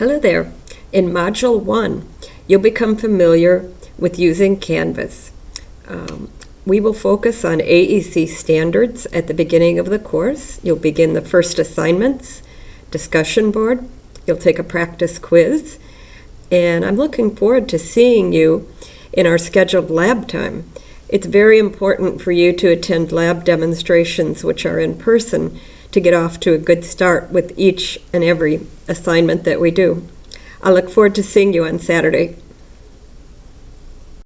Hello there. In Module 1, you'll become familiar with using Canvas. Um, we will focus on AEC standards at the beginning of the course. You'll begin the first assignments, discussion board, you'll take a practice quiz, and I'm looking forward to seeing you in our scheduled lab time. It's very important for you to attend lab demonstrations, which are in person, to get off to a good start with each and every assignment that we do. I look forward to seeing you on Saturday.